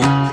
oh